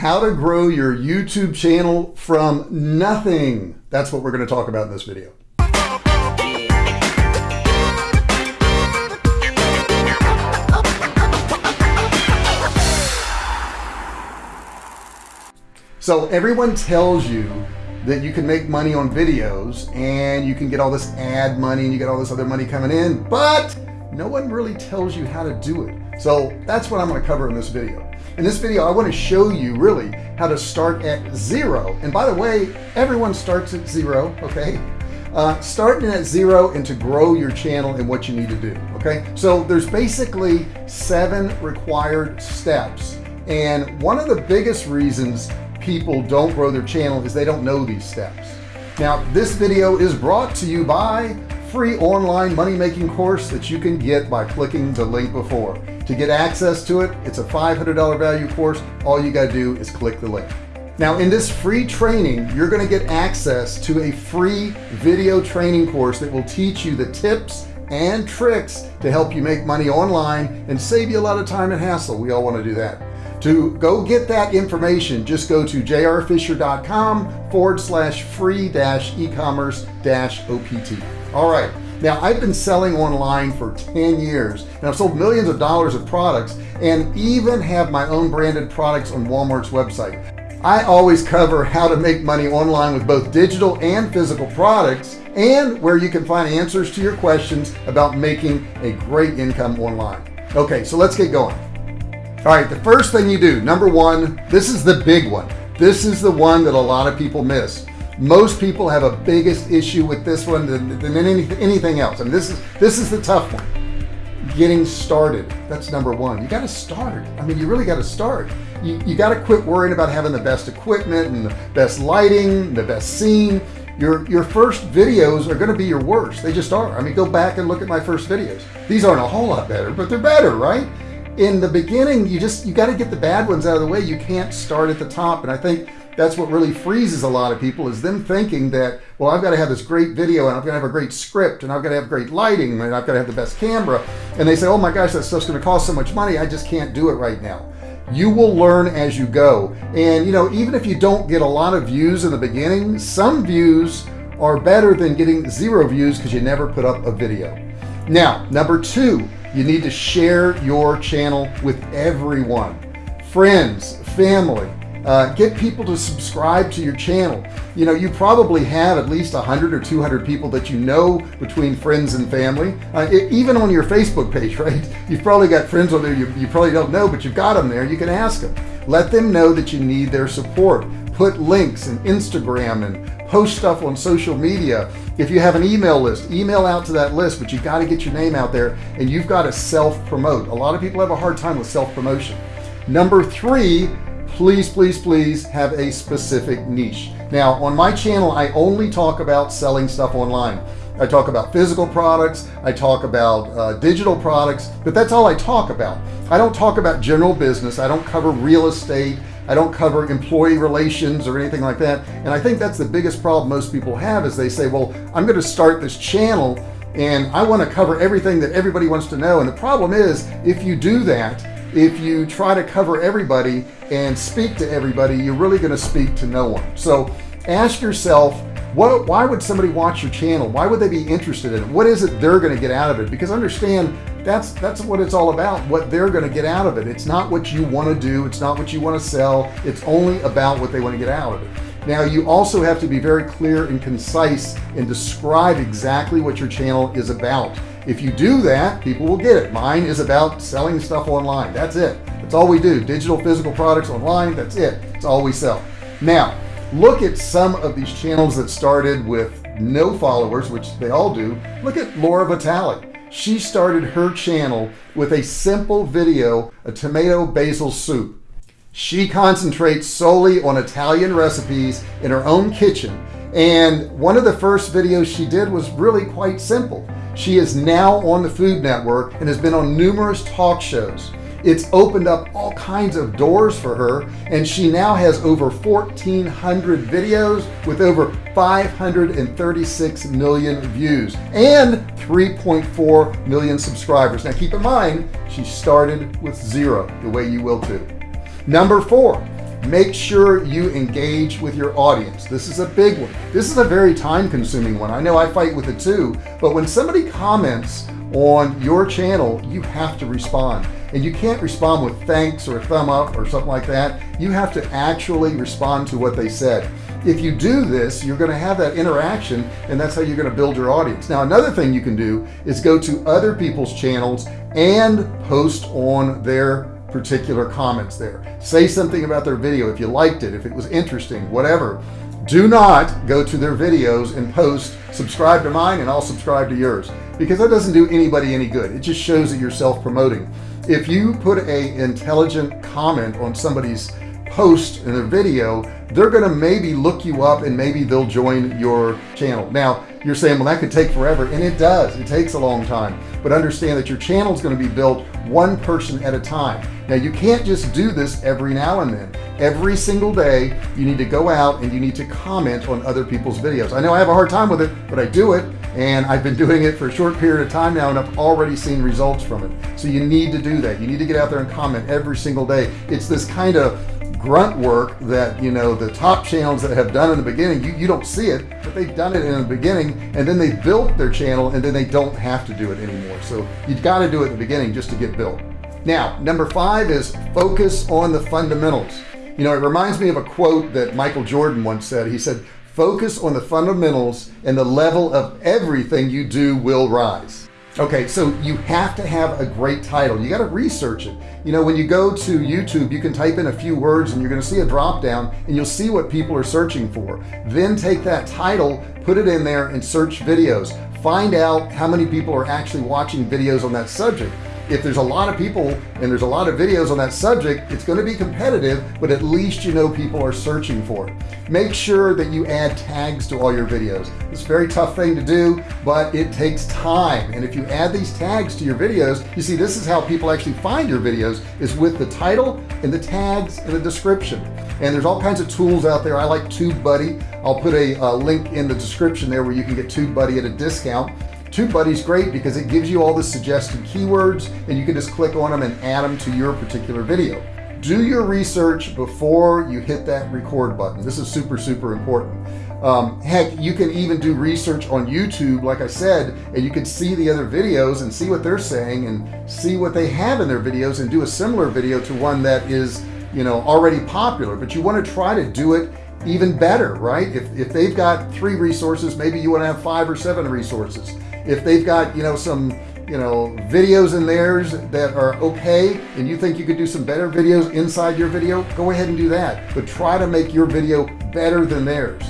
how to grow your YouTube channel from nothing. That's what we're going to talk about in this video. So everyone tells you that you can make money on videos and you can get all this ad money and you get all this other money coming in, but no one really tells you how to do it. So that's what I'm going to cover in this video. In this video, I want to show you really how to start at zero. And by the way, everyone starts at zero, okay? Uh, starting at zero and to grow your channel and what you need to do, okay? So there's basically seven required steps. And one of the biggest reasons people don't grow their channel is they don't know these steps. Now, this video is brought to you by free online money-making course that you can get by clicking the link before. To get access to it, it's a $500 value course. All you got to do is click the link. Now in this free training, you're going to get access to a free video training course that will teach you the tips and tricks to help you make money online and save you a lot of time and hassle. We all want to do that. To go get that information, just go to jrfisher.com forward slash free dash e-commerce dash OPT. All right. Now I've been selling online for 10 years and I've sold millions of dollars of products and even have my own branded products on Walmart's website. I always cover how to make money online with both digital and physical products and where you can find answers to your questions about making a great income online. Okay, so let's get going. All right, the first thing you do, number one, this is the big one. This is the one that a lot of people miss. Most people have a biggest issue with this one than, than any, anything else. Mean, this is, this is the tough one. Getting started. That's number one. You got to start. I mean, you really got to start. You, you got to quit worrying about having the best equipment and the best lighting, the best scene. Your, your first videos are going to be your worst. They just are. I mean, go back and look at my first videos. These aren't a whole lot better, but they're better, right? in the beginning you just you got to get the bad ones out of the way you can't start at the top and I think that's what really freezes a lot of people is them thinking that well I've got to have this great video and I've got to have a great script and I've got to have great lighting and I've got to have the best camera. And they say oh my gosh that stuff's going to cost so much money I just can't do it right now. You will learn as you go. And you know even if you don't get a lot of views in the beginning some views are better than getting zero views because you never put up a video. Now number two you need to share your channel with everyone. Friends family uh, get people to subscribe to your channel. You know you probably have at least 100 or 200 people that you know between friends and family. Uh, it, even on your Facebook page right? You've probably got friends on there you, you probably don't know but you've got them there. You can ask them let them know that you need their support. Put links and Instagram and post stuff on social media. If you have an email list email out to that list but you got to get your name out there and you've got to self-promote. A lot of people have a hard time with self-promotion. Number three please please please have a specific niche. Now on my channel I only talk about selling stuff online. I talk about physical products I talk about uh, digital products but that's all I talk about. I don't talk about general business I don't cover real estate I don't cover employee relations or anything like that and I think that's the biggest problem most people have is they say well I'm going to start this channel and I want to cover everything that everybody wants to know and the problem is if you do that if you try to cover everybody and speak to everybody you're really going to speak to no one. So ask yourself what why would somebody watch your channel? Why would they be interested in it? What is it they're going to get out of it? Because understand that's that's what it's all about what they're going to get out of it. It's not what you want to do it's not what you want to sell it's only about what they want to get out of it. Now you also have to be very clear and concise and describe exactly what your channel is about if you do that people will get it. Mine is about selling stuff online. That's it. That's all we do. Digital physical products online. That's it. It's all we sell. Now look at some of these channels that started with no followers which they all do. Look at Laura Vitale. She started her channel with a simple video a tomato basil soup. She concentrates solely on Italian recipes in her own kitchen. And one of the first videos she did was really quite simple she is now on the Food Network and has been on numerous talk shows. It's opened up all kinds of doors for her and she now has over 1400 videos with over 536 million views and 3.4 million subscribers. Now keep in mind she started with zero the way you will too. Number four make sure you engage with your audience. This is a big one. This is a very time-consuming one. I know I fight with it too but when somebody comments on your channel you have to respond. And you can't respond with thanks or a thumb up or something like that. You have to actually respond to what they said. If you do this you're going to have that interaction and that's how you're going to build your audience. Now another thing you can do is go to other people's channels and post on their particular comments there. Say something about their video if you liked it if it was interesting whatever. Do not go to their videos and post subscribe to mine and I'll subscribe to yours because that doesn't do anybody any good. It just shows that you're self-promoting. If you put a intelligent comment on somebody's post in a video they're gonna maybe look you up and maybe they'll join your channel. Now you're saying well that could take forever and it does. It takes a long time. But understand that your channel is going to be built one person at a time. Now you can't just do this every now and then. Every single day you need to go out and you need to comment on other people's videos. I know I have a hard time with it but I do it and I've been doing it for a short period of time now and I've already seen results from it. So you need to do that. You need to get out there and comment every single day. It's this kind of grunt work that you know the top channels that have done in the beginning you, you don't see it but they've done it in the beginning and then they built their channel and then they don't have to do it anymore. So you've got to do it in the beginning just to get built. Now number five is focus on the fundamentals. You know it reminds me of a quote that Michael Jordan once said. He said focus on the fundamentals and the level of everything you do will rise okay so you have to have a great title. You got to research it. You know when you go to YouTube you can type in a few words and you're gonna see a drop down and you'll see what people are searching for. Then take that title put it in there and search videos. Find out how many people are actually watching videos on that subject if there's a lot of people and there's a lot of videos on that subject it's going to be competitive but at least you know people are searching for it. Make sure that you add tags to all your videos. It's a very tough thing to do but it takes time. And if you add these tags to your videos you see this is how people actually find your videos is with the title and the tags and the description. And there's all kinds of tools out there. I like TubeBuddy. I'll put a, a link in the description there where you can get TubeBuddy at a discount TubeBuddy's great because it gives you all the suggested keywords and you can just click on them and add them to your particular video. Do your research before you hit that record button. This is super super important. Um, heck you can even do research on YouTube like I said and you can see the other videos and see what they're saying and see what they have in their videos and do a similar video to one that is you know already popular. But you want to try to do it even better right? If, if they've got three resources maybe you want to have five or seven resources if they've got you know some you know videos in theirs that are okay and you think you could do some better videos inside your video go ahead and do that. But try to make your video better than theirs.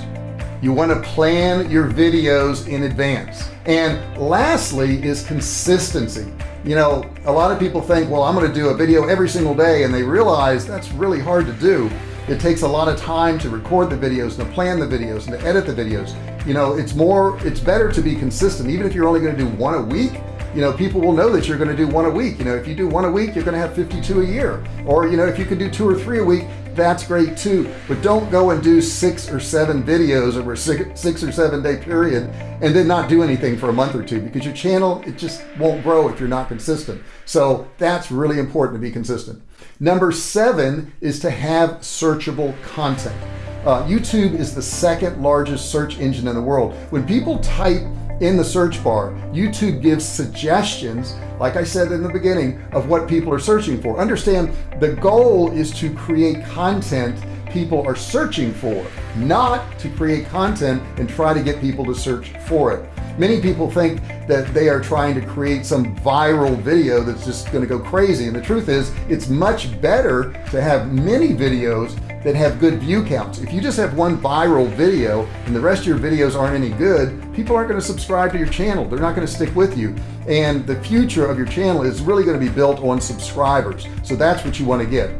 You want to plan your videos in advance. And lastly is consistency. You know a lot of people think well I'm gonna do a video every single day and they realize that's really hard to do it takes a lot of time to record the videos and to plan the videos and to edit the videos. You know it's more it's better to be consistent. Even if you're only going to do one a week you know people will know that you're going to do one a week. You know if you do one a week you're going to have 52 a year. Or you know if you can do two or three a week that's great too. But don't go and do six or seven videos over six, six or seven day period and then not do anything for a month or two because your channel it just won't grow if you're not consistent. So that's really important to be consistent number seven is to have searchable content. Uh, YouTube is the second largest search engine in the world. When people type in the search bar YouTube gives suggestions like I said in the beginning of what people are searching for. Understand the goal is to create content people are searching for not to create content and try to get people to search for it many people think that they are trying to create some viral video that's just going to go crazy and the truth is it's much better to have many videos that have good view counts. If you just have one viral video and the rest of your videos aren't any good people aren't going to subscribe to your channel. They're not going to stick with you. And the future of your channel is really going to be built on subscribers. So that's what you want to get.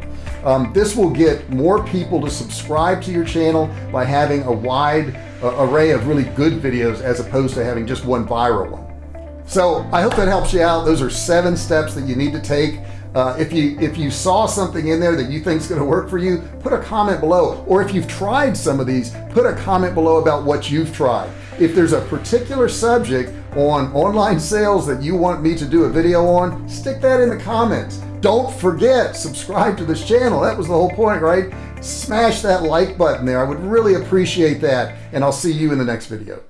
Um, this will get more people to subscribe to your channel by having a wide array of really good videos as opposed to having just one viral one. So I hope that helps you out. Those are seven steps that you need to take. Uh, if you if you saw something in there that you think is going to work for you put a comment below. Or if you've tried some of these put a comment below about what you've tried. If there's a particular subject on online sales that you want me to do a video on stick that in the comments. Don't forget subscribe to this channel. That was the whole point right smash that like button there. I would really appreciate that. And I'll see you in the next video.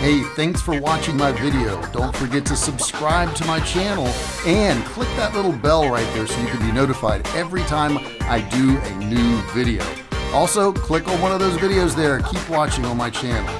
Hey, thanks for watching my video. Don't forget to subscribe to my channel and click that little bell right there so you can be notified every time I do a new video. Also, click on one of those videos there. Keep watching on my channel.